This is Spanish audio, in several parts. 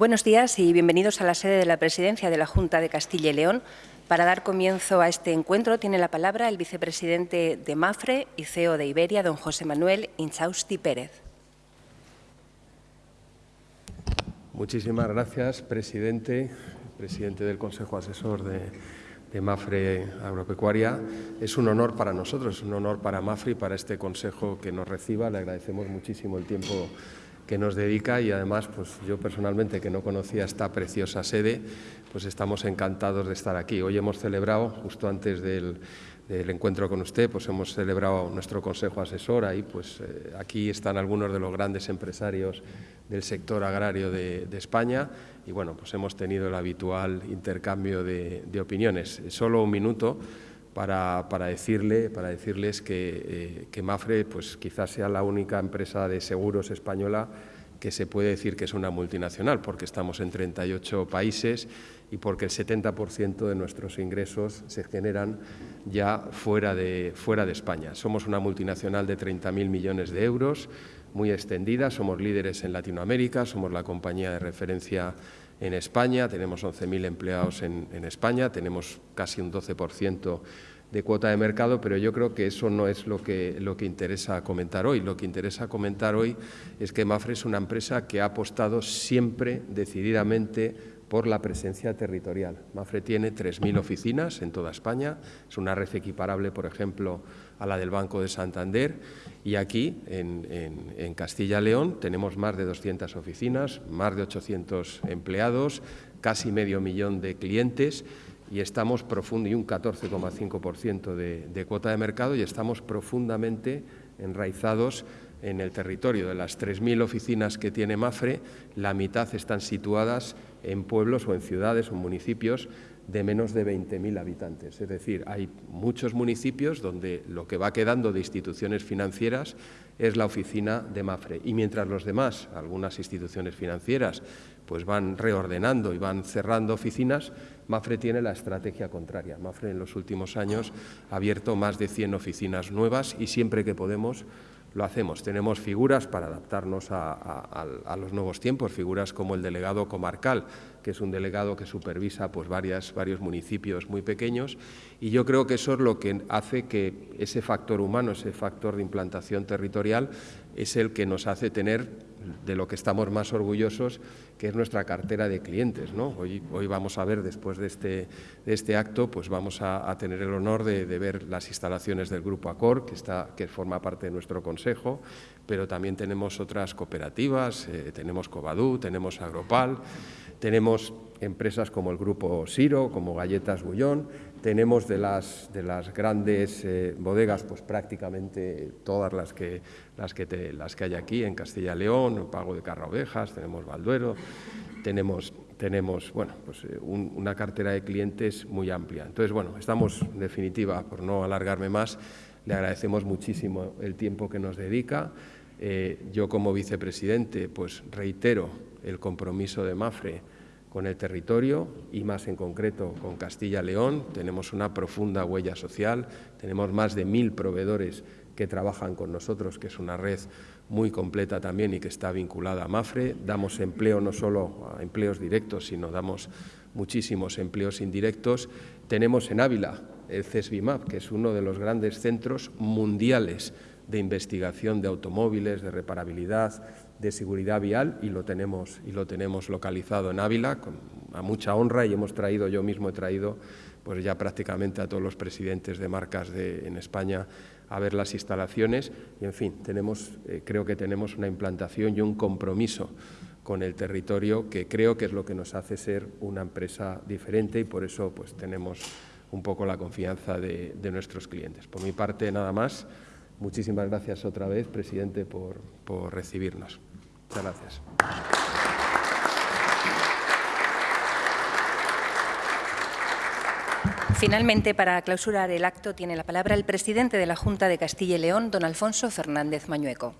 Buenos días y bienvenidos a la sede de la Presidencia de la Junta de Castilla y León. Para dar comienzo a este encuentro tiene la palabra el vicepresidente de MAFRE y CEO de Iberia, don José Manuel Inchausti Pérez. Muchísimas gracias, presidente, presidente del Consejo Asesor de, de Mafre Agropecuaria. Es un honor para nosotros, es un honor para Mafre y para este consejo que nos reciba. Le agradecemos muchísimo el tiempo que nos dedica y además pues yo personalmente que no conocía esta preciosa sede pues estamos encantados de estar aquí. Hoy hemos celebrado, justo antes del, encuentro con usted, pues hemos celebrado nuestro consejo asesor. Ahí, pues, eh, aquí están algunos de los grandes empresarios del sector agrario de, España y bueno, pues hemos tenido el habitual intercambio de, opiniones. Solo un minuto para, decirle, para decirles que, eh, que Mafre pues, quizás sea la única empresa de seguros española que se puede decir que es una multinacional, porque estamos en 38 países y porque el 70% de nuestros ingresos se generan ya fuera de, fuera de España. Somos una multinacional de 30.000 millones de euros, muy extendida, somos líderes en Latinoamérica, somos la compañía de referencia en España, tenemos 11.000 empleados en, España, tenemos casi un 12% de cuota de mercado, pero yo creo que eso no es lo que, lo que interesa comentar hoy. Lo que interesa comentar hoy es que Mafre es una empresa que ha apostado siempre decididamente por la presencia territorial. Mafre tiene 3.000 oficinas en toda España, es una red equiparable, por ejemplo, a la del Banco de Santander y aquí, en, Castilla-León, tenemos más de 200 oficinas, más de 800 empleados, casi medio millón de clientes y estamos profundo y un 14,5% de, de cuota de mercado y estamos profundamente enraizados en el territorio. De las 3.000 oficinas que tiene Mafre, la mitad están situadas en pueblos o en ciudades o municipios de menos de 20.000 habitantes. Es decir, hay muchos municipios donde lo que va quedando de instituciones financieras es la oficina de Mafre. Y mientras los demás, algunas instituciones financieras, pues van reordenando y van cerrando oficinas, Mafre tiene la estrategia contraria. Mafre en los últimos años ha abierto más de 100 oficinas nuevas y siempre que podemos lo hacemos. Tenemos figuras para adaptarnos a, los nuevos tiempos, figuras como el delegado comarcal, que es un delegado que supervisa pues, varias, varios municipios muy pequeños, y yo creo que eso es lo que hace que ese factor humano, ese factor de implantación territorial, es el que nos hace tener de lo que estamos más orgullosos, que es nuestra cartera de clientes. ¿no? Hoy, vamos a ver, después de este, de este acto, pues vamos a, tener el honor de, ver las instalaciones del Grupo Acor, que, está, que forma parte de nuestro consejo, pero también tenemos otras cooperativas, eh, tenemos Covadú, tenemos Agropal, tenemos empresas como el Grupo Siro, como Galletas Bullón, tenemos de las, de las grandes eh, bodegas, pues prácticamente todas las que, las, que las que hay aquí en Castilla y León, Pago de Carra Ovejas, tenemos Valduero, tenemos, tenemos bueno, pues, eh, una cartera de clientes muy amplia. Entonces, bueno, estamos, en definitiva, por no alargarme más, le agradecemos muchísimo el tiempo que nos dedica. Eh, yo como vicepresidente, pues reitero el compromiso de MAFRE con el territorio y más en concreto con Castilla-León. Tenemos una profunda huella social, tenemos más de mil proveedores que trabajan con nosotros, que es una red muy completa también y que está vinculada a MAFRE. Damos empleo no solo a empleos directos, sino damos muchísimos empleos indirectos. Tenemos en Ávila el CESBIMAP, que es uno de los grandes centros mundiales de investigación de automóviles, de reparabilidad, de seguridad vial y lo tenemos, y lo tenemos localizado en Ávila con, a mucha honra y hemos traído, yo mismo he traído pues ya prácticamente a todos los presidentes de marcas de, en España a ver las instalaciones y en fin, tenemos, eh, creo que tenemos una implantación y un compromiso con el territorio que creo que es lo que nos hace ser una empresa diferente y por eso pues tenemos un poco la confianza de, de nuestros clientes. Por mi parte, nada más. Muchísimas gracias otra vez, presidente, por, por recibirnos. Muchas gracias. Finalmente, para clausurar el acto, tiene la palabra el presidente de la Junta de Castilla y León, don Alfonso Fernández Mañueco.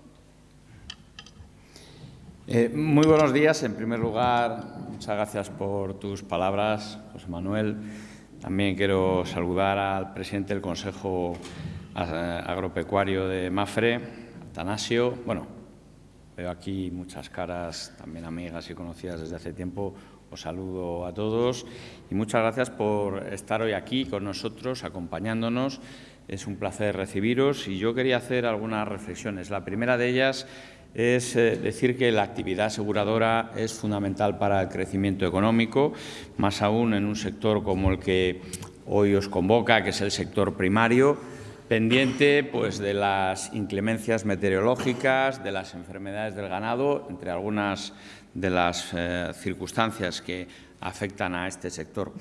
Eh, muy buenos días. En primer lugar, muchas gracias por tus palabras, José Manuel. También quiero saludar al presidente del Consejo Agropecuario de Mafre, Atanasio. Bueno, veo aquí muchas caras, también amigas y conocidas desde hace tiempo. Os saludo a todos y muchas gracias por estar hoy aquí con nosotros, acompañándonos. Es un placer recibiros y yo quería hacer algunas reflexiones. La primera de ellas es eh, decir que la actividad aseguradora es fundamental para el crecimiento económico, más aún en un sector como el que hoy os convoca, que es el sector primario, pendiente pues, de las inclemencias meteorológicas, de las enfermedades del ganado, entre algunas de las eh, circunstancias que afectan a este sector.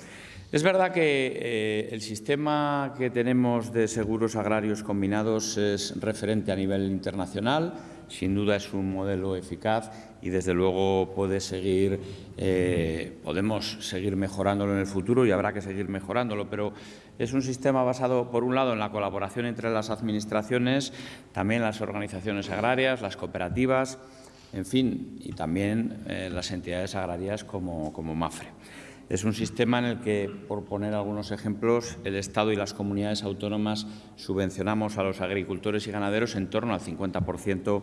Es verdad que eh, el sistema que tenemos de seguros agrarios combinados es referente a nivel internacional, sin duda es un modelo eficaz y desde luego puede seguir, eh, podemos seguir mejorándolo en el futuro y habrá que seguir mejorándolo, pero es un sistema basado, por un lado, en la colaboración entre las administraciones, también las organizaciones agrarias, las cooperativas, en fin, y también eh, las entidades agrarias como, como MAFRE. Es un sistema en el que, por poner algunos ejemplos, el Estado y las comunidades autónomas subvencionamos a los agricultores y ganaderos en torno al 50%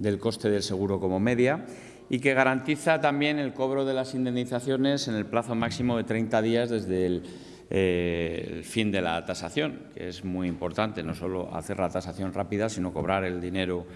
del coste del seguro como media y que garantiza también el cobro de las indemnizaciones en el plazo máximo de 30 días desde el, eh, el fin de la tasación, que es muy importante, no solo hacer la tasación rápida, sino cobrar el dinero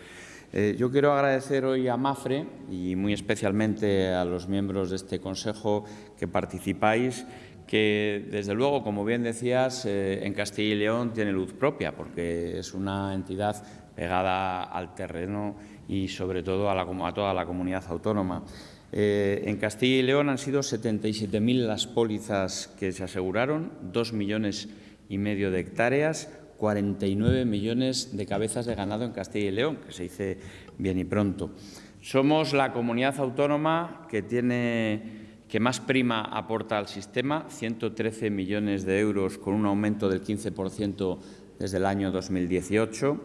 eh, yo quiero agradecer hoy a MAFRE y muy especialmente a los miembros de este Consejo que participáis, que desde luego, como bien decías, eh, en Castilla y León tiene luz propia, porque es una entidad pegada al terreno y sobre todo a, toda la comunidad autónoma. Eh, en Castilla y León han sido 77.000 las pólizas que se aseguraron, dos millones y medio de hectáreas, 49 millones de cabezas de ganado en Castilla y León, que se dice bien y pronto. Somos la comunidad autónoma que tiene que más prima aporta al sistema, 113 millones de euros con un aumento del 15% desde el año 2018.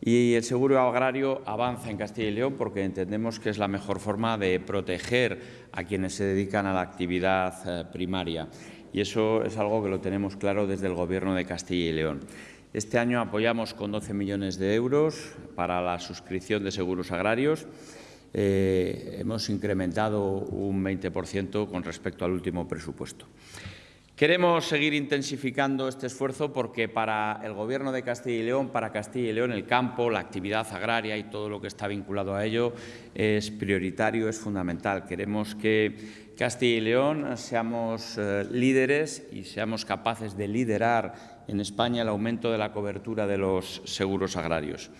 Y el seguro agrario avanza en Castilla y León porque entendemos que es la mejor forma de proteger a quienes se dedican a la actividad eh, primaria. Y eso es algo que lo tenemos claro desde el Gobierno de Castilla y León. Este año apoyamos con 12 millones de euros para la suscripción de seguros agrarios. Eh, hemos incrementado un 20% con respecto al último presupuesto. Queremos seguir intensificando este esfuerzo porque para el Gobierno de Castilla y León, para Castilla y León, el campo, la actividad agraria y todo lo que está vinculado a ello es prioritario, es fundamental. Queremos que Castilla y León seamos eh, líderes y seamos capaces de liderar en España el aumento de la cobertura de los seguros agrarios.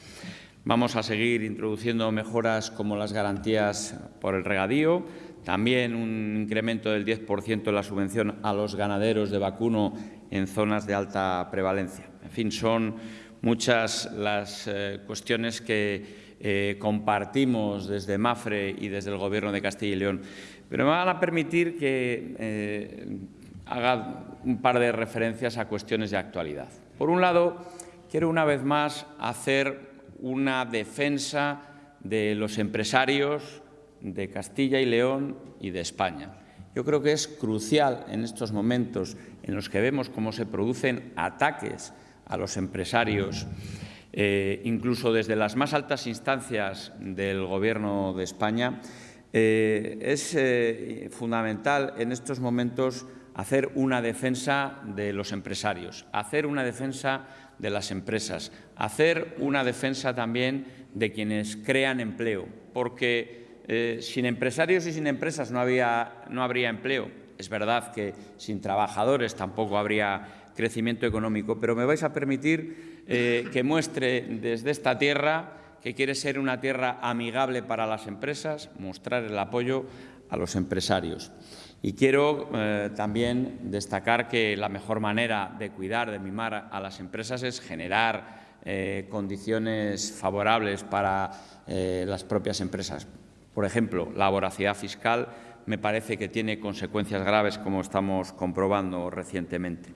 Vamos a seguir introduciendo mejoras como las garantías por el regadío, también un incremento del 10% de la subvención a los ganaderos de vacuno en zonas de alta prevalencia. En fin, son muchas las eh, cuestiones que eh, compartimos desde MAFRE y desde el Gobierno de Castilla y León. Pero me van a permitir que eh, haga un par de referencias a cuestiones de actualidad. Por un lado, quiero una vez más hacer una defensa de los empresarios de Castilla y León y de España. Yo creo que es crucial en estos momentos en los que vemos cómo se producen ataques a los empresarios, eh, incluso desde las más altas instancias del Gobierno de España, eh, es eh, fundamental en estos momentos hacer una defensa de los empresarios, hacer una defensa de las empresas, hacer una defensa también de quienes crean empleo, porque eh, sin empresarios y sin empresas no, habría empleo. Es verdad que sin trabajadores tampoco habría crecimiento económico, pero me vais a permitir eh, que muestre desde esta tierra que quiere ser una tierra amigable para las empresas, mostrar el apoyo a los empresarios. Y quiero eh, también destacar que la mejor manera de cuidar, de mimar a las empresas es generar condiciones favorables para las propias empresas. Por ejemplo, la voracidad fiscal me parece que tiene consecuencias graves, como estamos comprobando recientemente.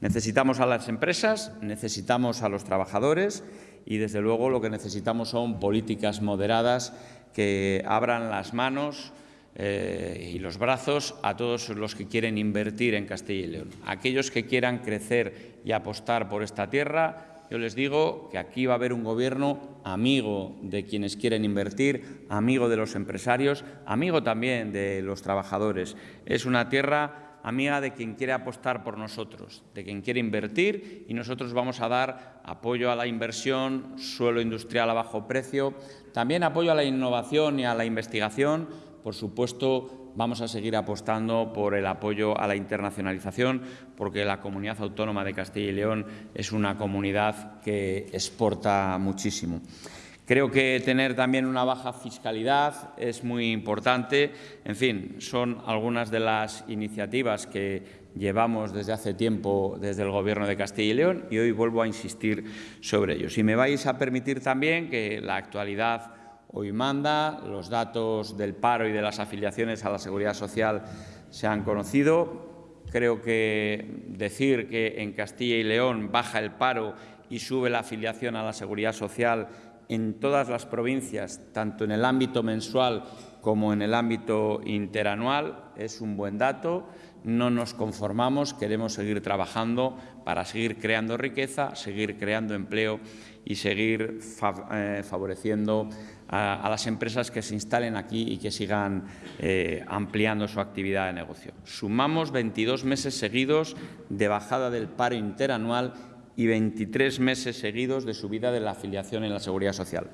Necesitamos a las empresas, necesitamos a los trabajadores y, desde luego, lo que necesitamos son políticas moderadas que abran las manos eh, y los brazos a todos los que quieren invertir en Castilla y León. Aquellos que quieran crecer y apostar por esta tierra yo les digo que aquí va a haber un gobierno amigo de quienes quieren invertir, amigo de los empresarios, amigo también de los trabajadores. Es una tierra amiga de quien quiere apostar por nosotros, de quien quiere invertir y nosotros vamos a dar apoyo a la inversión, suelo industrial a bajo precio, también apoyo a la innovación y a la investigación, por supuesto, vamos a seguir apostando por el apoyo a la internacionalización, porque la comunidad autónoma de Castilla y León es una comunidad que exporta muchísimo. Creo que tener también una baja fiscalidad es muy importante. En fin, son algunas de las iniciativas que llevamos desde hace tiempo desde el Gobierno de Castilla y León y hoy vuelvo a insistir sobre ello. Si me vais a permitir también que la actualidad hoy manda, los datos del paro y de las afiliaciones a la Seguridad Social se han conocido. Creo que decir que en Castilla y León baja el paro y sube la afiliación a la Seguridad Social en todas las provincias, tanto en el ámbito mensual como en el ámbito interanual. Es un buen dato. No nos conformamos, queremos seguir trabajando para seguir creando riqueza, seguir creando empleo y seguir eh, favoreciendo a, las empresas que se instalen aquí y que sigan eh, ampliando su actividad de negocio. Sumamos 22 meses seguidos de bajada del paro interanual y 23 meses seguidos de subida de la afiliación en la Seguridad Social.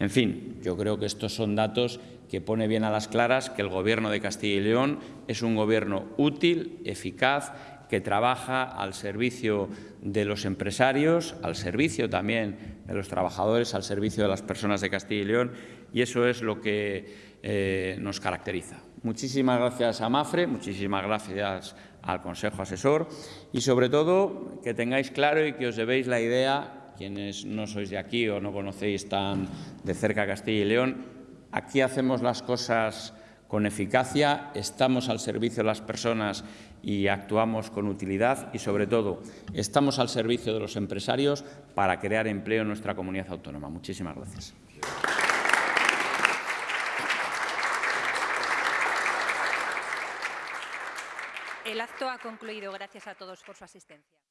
En fin, yo creo que estos son datos que pone bien a las claras que el Gobierno de Castilla y León es un Gobierno útil, eficaz, que trabaja al servicio de los empresarios, al servicio también de los trabajadores, al servicio de las personas de Castilla y León, y eso es lo que eh, nos caracteriza. Muchísimas gracias a Mafre, muchísimas gracias al Consejo Asesor y, sobre todo, que tengáis claro y que os debéis la idea, quienes no sois de aquí o no conocéis tan de cerca Castilla y León, aquí hacemos las cosas con eficacia, estamos al servicio de las personas y actuamos con utilidad y, sobre todo, estamos al servicio de los empresarios para crear empleo en nuestra comunidad autónoma. Muchísimas gracias. El acto ha concluido. Gracias a todos por su asistencia.